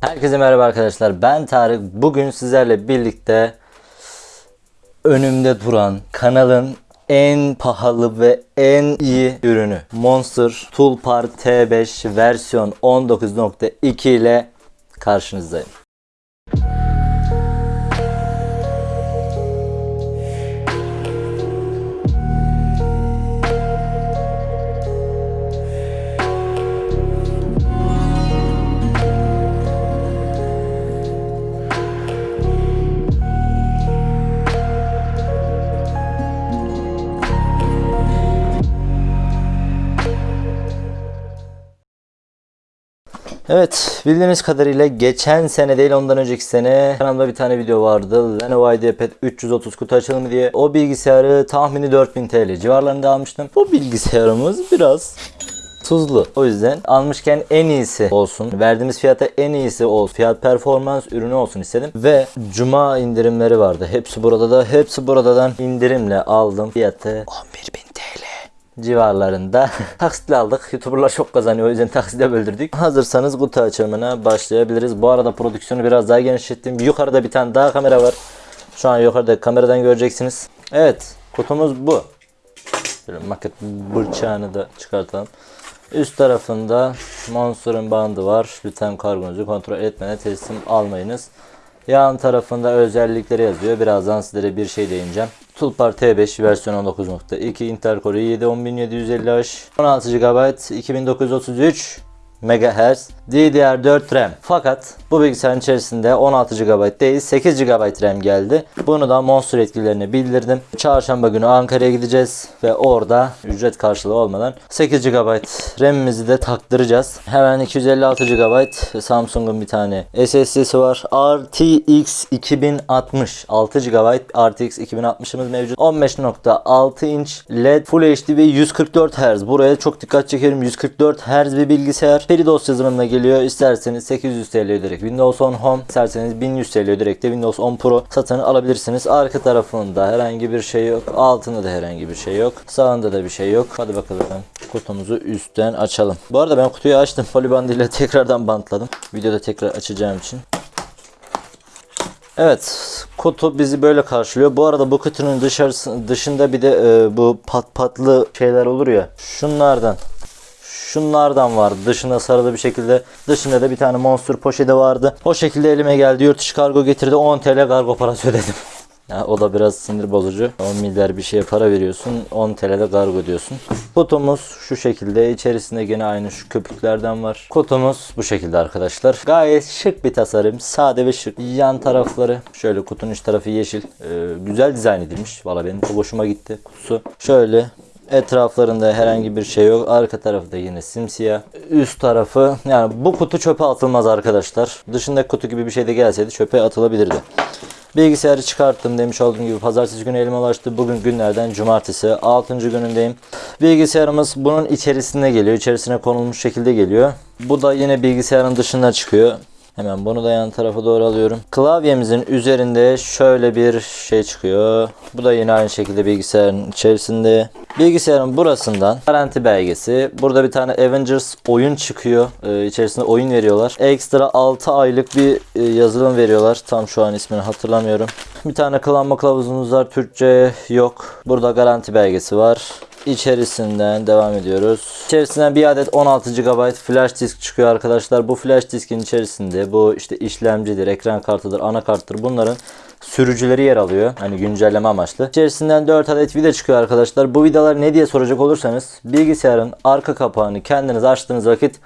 Herkese merhaba arkadaşlar. Ben Tarık. Bugün sizlerle birlikte önümde duran kanalın en pahalı ve en iyi ürünü Monster Toolpar T5 versiyon 19.2 ile karşınızdayım. Evet bildiğiniz kadarıyla geçen sene değil ondan önceki sene kanalımda bir tane video vardı. Lenovo IdeaPad 330 kutu açılımı diye. O bilgisayarı tahmini 4000 TL civarlarında almıştım. Bu bilgisayarımız biraz tuzlu. O yüzden almışken en iyisi olsun. Verdiğimiz fiyata en iyisi olsun. Fiyat performans ürünü olsun istedim. Ve cuma indirimleri vardı. Hepsi burada da. Hepsi buradan indirimle aldım. Fiyatı 11.000 TL civarlarında taksitle aldık. Youtuberlar çok kazanıyor o yüzden taksitle böldürdük. Hazırsanız kutu açılımına başlayabiliriz. Bu arada prodüksiyonu biraz daha genişlettim. Yukarıda bir tane daha kamera var. Şu an yukarıda kameradan göreceksiniz. Evet kutumuz bu. Şöyle maket bıçağını da çıkartalım. Üst tarafında Monster'ın bandı var. Lütfen kargonuzu kontrol etmeden teslim almayınız. Yan tarafında özellikleri yazıyor. Birazdan sizlere bir şey değineceğim. Toolpar T5 versiyon 19.2 Intel Core i7 10750H 16 GB 2933 MHz DDR4 RAM. Fakat bu bilgisayarın içerisinde 16 GB değil 8 GB RAM geldi. Bunu da Monster yetkililerine bildirdim. Çarşamba günü Ankara'ya gideceğiz ve orada ücret karşılığı olmadan 8 GB RAM'imizi de taktıracağız. Hemen 256 GB Samsung'un bir tane SSD'si var. RTX 2060 6 GB RTX 2060'ımız mevcut. 15.6 inç LED Full HD ve 144 Hz. Buraya çok dikkat çekerim. 144 Hz bir bilgisayar. FreeDOS yazılımına geliyor. İsterseniz 800 TL öderek Windows 10 Home, isterseniz 1100 TL öderek de Windows 10 Pro satın alabilirsiniz. Arka tarafında herhangi bir şey yok. Altında da herhangi bir şey yok. Sağında da bir şey yok. Hadi bakalım kutumuzu üstten açalım. Bu arada ben kutuyu açtım. Polibandıyla tekrardan bantladım. Videoda tekrar açacağım için. Evet, kutu bizi böyle karşılıyor. Bu arada bu kutunun dışarısı, dışında bir de e, bu pat patlı şeyler olur ya. Şunlardan. Şunlardan vardı. Dışında sarılı bir şekilde. Dışında da bir tane monster poşeti vardı. O şekilde elime geldi. Yurt dışı kargo getirdi. 10 TL kargo parası ödedim. Ya, o da biraz sinir bozucu. 10 milyar bir şeye para veriyorsun. 10 TL'de kargo diyorsun. Kutumuz şu şekilde. İçerisinde gene aynı şu köpüklerden var. Kutumuz bu şekilde arkadaşlar. Gayet şık bir tasarım. Sade ve şık. Yan tarafları şöyle kutunun iç tarafı yeşil. Ee, güzel dizayn edilmiş. Valla benim çok hoşuma gitti. Kutusu şöyle Etraflarında herhangi bir şey yok. Arka tarafı da yine simsiyah. Üst tarafı yani bu kutu çöpe atılmaz arkadaşlar. Dışındaki kutu gibi bir şey de gelseydi çöpe atılabilirdi. Bilgisayarı çıkarttım demiş olduğum gibi pazartesi günü elime ulaştı. Bugün günlerden cumartesi 6. günündeyim. Bilgisayarımız bunun içerisinde geliyor. İçerisine konulmuş şekilde geliyor. Bu da yine bilgisayarın dışına çıkıyor. Hemen bunu da yan tarafa doğru alıyorum. Klavyemizin üzerinde şöyle bir şey çıkıyor. Bu da yine aynı şekilde bilgisayarın içerisinde. Bilgisayarın burasından garanti belgesi. Burada bir tane Avengers oyun çıkıyor. Ee, içerisinde oyun veriyorlar. Ekstra 6 aylık bir e, yazılım veriyorlar. Tam şu an ismini hatırlamıyorum. Bir tane kullanma kılavuzumuz var. Türkçe yok. Burada garanti belgesi var. İçerisinden devam ediyoruz. İçerisinden bir adet 16 GB flash disk çıkıyor arkadaşlar. Bu flash diskin içerisinde bu işte işlemcidir, ekran kartıdır, anakarttır bunların sürücüleri yer alıyor. Hani güncelleme amaçlı. İçerisinden 4 adet vida çıkıyor arkadaşlar. Bu vidalar ne diye soracak olursanız bilgisayarın arka kapağını kendiniz açtığınız vakit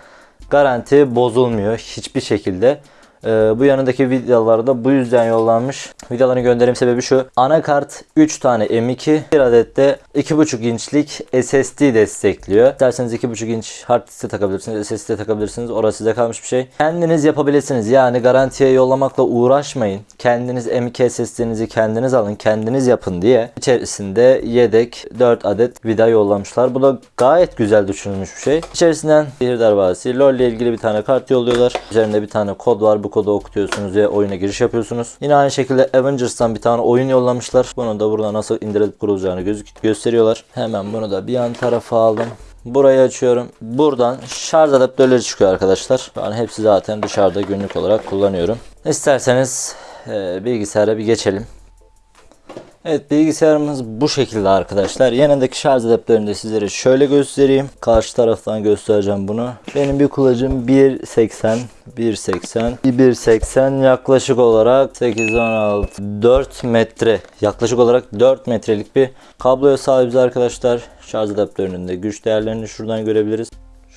garanti bozulmuyor hiçbir şekilde. Ee, bu yanındaki vidalarda bu yüzden yollanmış. Vidaların gönderim sebebi şu. Anakart 3 tane M2, bir adet de 2.5 inçlik SSD destekliyor. İsterseniz 2.5 inç hard disk'e takabilirsiniz, SSD takabilirsiniz. Orası size kalmış bir şey. Kendiniz yapabilirsiniz. Yani garantiye yollamakla uğraşmayın. Kendiniz M2 SSD'nizi kendiniz alın, kendiniz yapın diye içerisinde yedek 4 adet vida yollamışlar. Bu da gayet güzel düşünülmüş bir şey. İçerisinden bir darvasi LoL ile ilgili bir tane kart yolluyorlar. Üzerinde bir tane kod var. Bu kodu okutuyorsunuz ve oyuna giriş yapıyorsunuz. Yine aynı şekilde Avengers'tan bir tane oyun yollamışlar. Bunu da burada nasıl indirilip kurulacağını gösteriyorlar. Hemen bunu da bir yan tarafa aldım. Burayı açıyorum. Buradan şarj adaptörleri çıkıyor arkadaşlar. Ben hepsi zaten dışarıda günlük olarak kullanıyorum. İsterseniz e, bilgisayara bir geçelim. Evet bilgisayarımız bu şekilde arkadaşlar. Yanındaki şarj adaptörünü de sizlere şöyle göstereyim. Karşı taraftan göstereceğim bunu. Benim bir kulacım 1.80 1.80 1.80 yaklaşık olarak 8 16 4 metre yaklaşık olarak 4 metrelik bir kabloya sahibiz arkadaşlar. Şarj adaptörünün de güç değerlerini şuradan görebiliriz.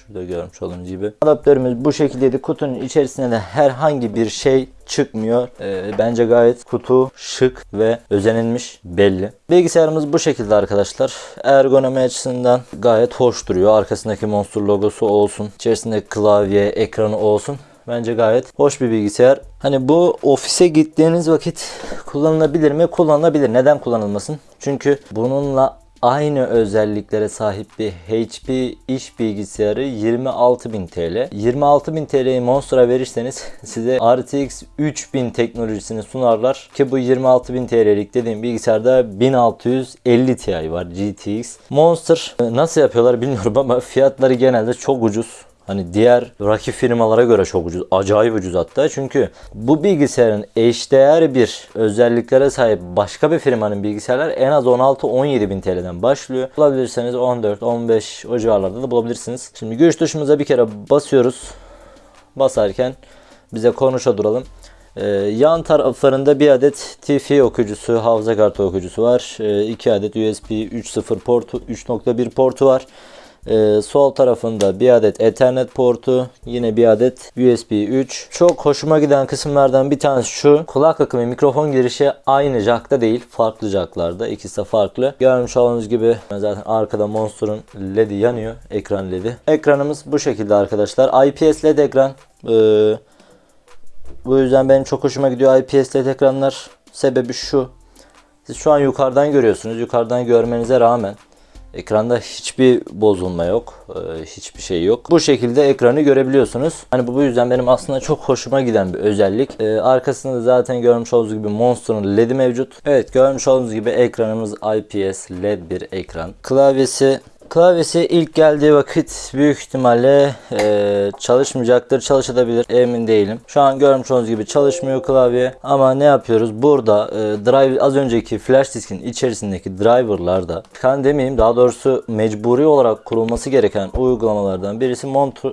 Şurada görmüş olduğunuz gibi. Adaptörümüz bu şekildeydi. Kutunun içerisinde de herhangi bir şey çıkmıyor. Ee, bence gayet kutu şık ve özenilmiş belli. Bilgisayarımız bu şekilde arkadaşlar. Ergonomi açısından gayet hoş duruyor. Arkasındaki Monster logosu olsun. İçerisinde klavye, ekranı olsun. Bence gayet hoş bir bilgisayar. Hani bu ofise gittiğiniz vakit kullanılabilir mi? Kullanılabilir. Neden kullanılmasın? Çünkü bununla aynı özelliklere sahip bir HP iş bilgisayarı 26.000 TL. 26.000 TL'yi Monster'a verirseniz size RTX 3000 teknolojisini sunarlar ki bu 26.000 TL'lik dediğim bilgisayarda 1650 Ti var GTX. Monster e, nasıl yapıyorlar bilmiyorum ama fiyatları genelde çok ucuz. Hani diğer rakip firmalara göre çok ucuz. Acayip ucuz hatta. Çünkü bu bilgisayarın eşdeğer bir özelliklere sahip başka bir firmanın bilgisayarlar en az 16-17 bin TL'den başlıyor. Bulabilirseniz 14-15 o civarlarda da bulabilirsiniz. Şimdi güç tuşumuza bir kere basıyoruz. Basarken bize konuşa duralım. Ee, yan taraflarında bir adet TFT okuyucusu, hafıza kartı okuyucusu var. Ee, 2 adet USB 3.0 portu, 3.1 portu var. Ee, sol tarafında bir adet Ethernet portu, yine bir adet USB 3. Çok hoşuma giden kısımlardan bir tanesi şu. Kulak akımı mikrofon girişi aynı jackta değil, farklı jacklarda. İkisi de farklı. Görmüş olduğunuz gibi zaten arkada Monster'ın LED'i yanıyor. Ekran LED'i. Ekranımız bu şekilde arkadaşlar. IPS LED ekran. Ee, bu yüzden benim çok hoşuma gidiyor IPS LED ekranlar. Sebebi şu. Siz şu an yukarıdan görüyorsunuz. Yukarıdan görmenize rağmen Ekranda hiçbir bozulma yok. e, Hiçbir şey yok. Bu şekilde ekranı görebiliyorsunuz. Hani bu bu yüzden benim aslında çok hoşuma giden bir özellik. E, Arkasında zaten görmüş olduğunuz gibi Monster'ın LED'i mevcut. Evet görmüş olduğunuz gibi ekranımız IPS LED bir ekran. Klavyesi Klavyesi ilk geldiği vakit büyük ihtimalle e, çalışmayacaktır. Çalışabilir. Emin değilim. Şu an görmüş olduğunuz gibi çalışmıyor klavye. Ama ne yapıyoruz? Burada e, drive az önceki flash diskin içerisindeki driverlarda kan demeyeyim daha doğrusu mecburi olarak kurulması gereken uygulamalardan birisi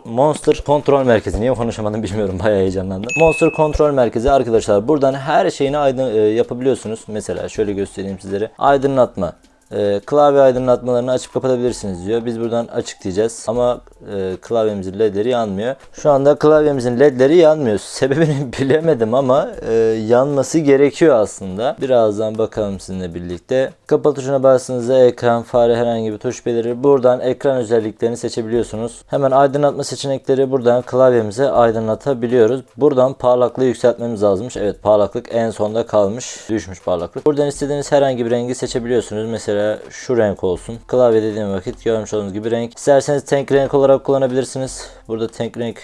Monster Kontrol Merkezi. Niye konuşamadım bilmiyorum. Bayağı heyecanlandım. Monster Kontrol Merkezi arkadaşlar buradan her şeyini aydın e, yapabiliyorsunuz. Mesela şöyle göstereyim sizlere. Aydınlatma e, klavye aydınlatmalarını açıp kapatabilirsiniz diyor. Biz buradan açık diyeceğiz ama e, klavyemizin ledleri yanmıyor. Şu anda klavyemizin ledleri yanmıyor. Sebebini bilemedim ama e, yanması gerekiyor aslında. Birazdan bakalım sizinle birlikte. Kapat tuşuna bastığınızda ekran, fare herhangi bir tuş belirir. Buradan ekran özelliklerini seçebiliyorsunuz. Hemen aydınlatma seçenekleri buradan klavyemize aydınlatabiliyoruz. Buradan parlaklığı yükseltmemiz lazımmış. Evet parlaklık en sonda kalmış. Düşmüş parlaklık. Buradan istediğiniz herhangi bir rengi seçebiliyorsunuz. Mesela şu renk olsun. Klavye dediğim vakit görmüş olduğunuz gibi renk. İsterseniz tek renk olarak kullanabilirsiniz. Burada tek renk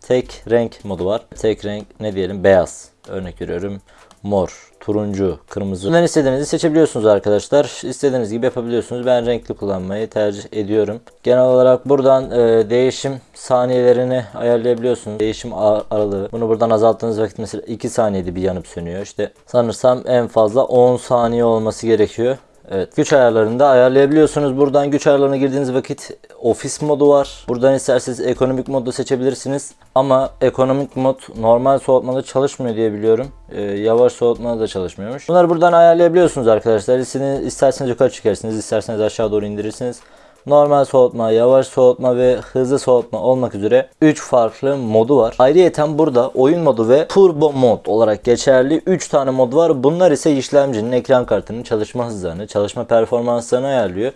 tek renk modu var. Tek renk ne diyelim? Beyaz. Örnek veriyorum. Mor, turuncu, kırmızı. Bundan istediğinizi seçebiliyorsunuz arkadaşlar. İstediğiniz gibi yapabiliyorsunuz. Ben renkli kullanmayı tercih ediyorum. Genel olarak buradan e, değişim saniyelerini ayarlayabiliyorsunuz. Değişim ar- aralığı. Bunu buradan azalttığınız vakit mesela 2 saniyede bir yanıp sönüyor. İşte sanırsam en fazla 10 saniye olması gerekiyor. Evet güç ayarlarını da ayarlayabiliyorsunuz. Buradan güç ayarlarına girdiğiniz vakit ofis modu var. Buradan isterseniz ekonomik modu seçebilirsiniz. Ama ekonomik mod normal soğutmada çalışmıyor diye biliyorum. Ee, yavaş soğutmada da çalışmıyormuş. Bunları buradan ayarlayabiliyorsunuz arkadaşlar. İsterseniz yukarı çıkarsınız, isterseniz aşağı doğru indirirsiniz. Normal soğutma, yavaş soğutma ve hızlı soğutma olmak üzere 3 farklı modu var. Ayrıyeten burada oyun modu ve turbo mod olarak geçerli 3 tane mod var. Bunlar ise işlemcinin ekran kartının çalışma hızlarını, çalışma performanslarını ayarlıyor.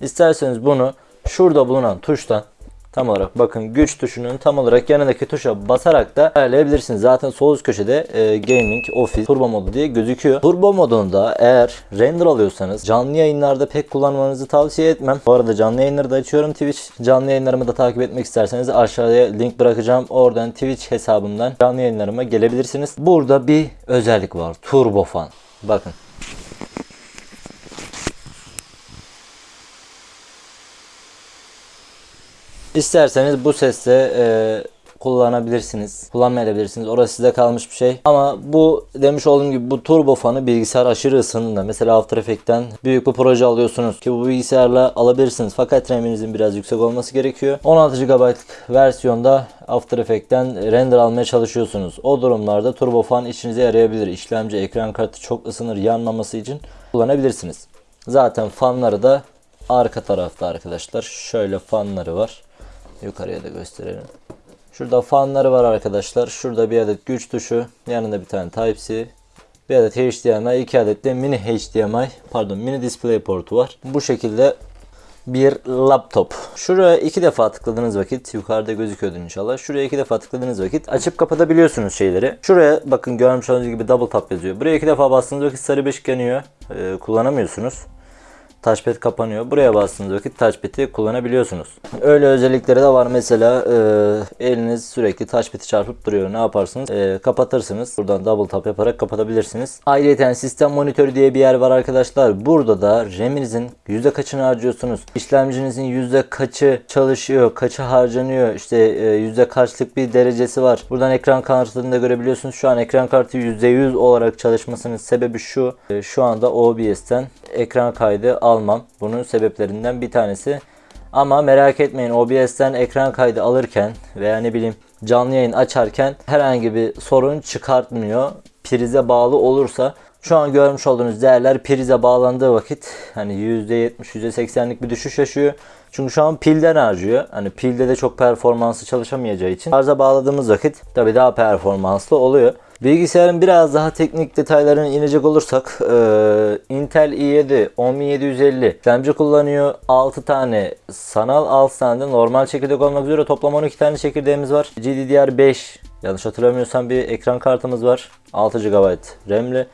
İsterseniz bunu şurada bulunan tuştan tam olarak bakın güç tuşunun tam olarak yanındaki tuşa basarak da ayarlayabilirsiniz. Zaten sol üst köşede e, gaming, office, turbo modu diye gözüküyor. Turbo modunda eğer render alıyorsanız canlı yayınlarda pek kullanmanızı tavsiye etmem. Bu arada canlı yayınları da açıyorum Twitch. Canlı yayınlarımı da takip etmek isterseniz aşağıya link bırakacağım. Oradan Twitch hesabımdan canlı yayınlarıma gelebilirsiniz. Burada bir özellik var. Turbo fan. Bakın. İsterseniz bu sesle e, kullanabilirsiniz. Kullanmayabilirsiniz. Orası size kalmış bir şey. Ama bu demiş olduğum gibi bu turbo fanı bilgisayar aşırı ısındığında mesela After Effects'ten büyük bir proje alıyorsunuz ki bu bilgisayarla alabilirsiniz. Fakat RAM'inizin biraz yüksek olması gerekiyor. 16 GB versiyonda After Effects'ten render almaya çalışıyorsunuz. O durumlarda turbo fan işinize yarayabilir. İşlemci, ekran kartı çok ısınır yanmaması için kullanabilirsiniz. Zaten fanları da arka tarafta arkadaşlar. Şöyle fanları var. Yukarıya da gösterelim. Şurada fanları var arkadaşlar. Şurada bir adet güç tuşu. Yanında bir tane Type-C. Bir adet HDMI, iki adet de mini HDMI, pardon mini display portu var. Bu şekilde bir laptop. Şuraya iki defa tıkladığınız vakit yukarıda gözüküyordu inşallah. Şuraya iki defa tıkladığınız vakit açıp kapatabiliyorsunuz şeyleri. Şuraya bakın görmüş olduğunuz gibi double tap yazıyor. Buraya iki defa bastığınız vakit sarı beşik yanıyor. Ee, kullanamıyorsunuz. Touchpad kapanıyor. Buraya bastığınız vakit touchpad'i kullanabiliyorsunuz. Öyle özellikleri de var. Mesela e, eliniz sürekli touchpad'i çarpıp duruyor. Ne yaparsınız? E, kapatırsınız. Buradan double tap yaparak kapatabilirsiniz. Ayrıca sistem monitörü diye bir yer var arkadaşlar. Burada da RAM'inizin yüzde kaçını harcıyorsunuz? İşlemcinizin yüzde kaçı çalışıyor? Kaçı harcanıyor? İşte e, yüzde kaçlık bir derecesi var. Buradan ekran kartını da görebiliyorsunuz. Şu an ekran kartı %100 olarak çalışmasının sebebi şu. E, şu anda OBS'ten ekran kaydı almam. Bunun sebeplerinden bir tanesi. Ama merak etmeyin OBS'ten ekran kaydı alırken veya ne bileyim canlı yayın açarken herhangi bir sorun çıkartmıyor. Prize bağlı olursa şu an görmüş olduğunuz değerler prize bağlandığı vakit hani %70 %80'lik bir düşüş yaşıyor. Çünkü şu an pilden harcıyor. Hani pilde de çok performanslı çalışamayacağı için şarja bağladığımız vakit tabii daha performanslı oluyor. Bilgisayarın biraz daha teknik detaylarına inecek olursak e, Intel i7 10750 işlemci kullanıyor. 6 tane sanal 6 tane de normal çekirdek olmak üzere toplam 12 tane çekirdeğimiz var. GDDR5 yanlış hatırlamıyorsam bir ekran kartımız var. 6 GB RAM'li.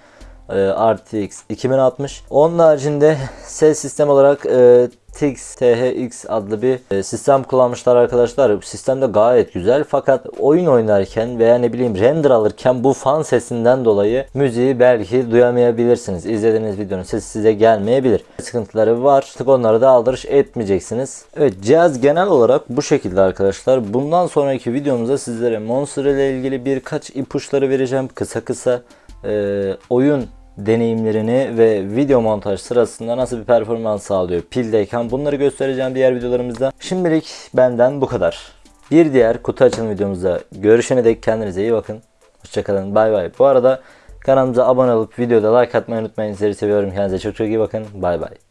E, RTX 2060. Onun haricinde ses sistem olarak e, TX THX adlı bir e, sistem kullanmışlar arkadaşlar. Sistem de gayet güzel fakat oyun oynarken veya ne bileyim render alırken bu fan sesinden dolayı müziği belki duyamayabilirsiniz. İzlediğiniz videonun sesi size gelmeyebilir. Sıkıntıları var. Artık onları da aldırış etmeyeceksiniz. Evet cihaz genel olarak bu şekilde arkadaşlar. Bundan sonraki videomuzda sizlere Monster ile ilgili birkaç ipuçları vereceğim. Kısa kısa e, oyun deneyimlerini ve video montaj sırasında nasıl bir performans sağlıyor pildeyken bunları göstereceğim diğer videolarımızda. Şimdilik benden bu kadar. Bir diğer kutu açılım videomuzda görüşene dek kendinize iyi bakın. Hoşçakalın. Bay bay. Bu arada kanalımıza abone olup videoda like atmayı unutmayın. Sizleri seviyorum. Kendinize çok çok iyi bakın. Bay bay.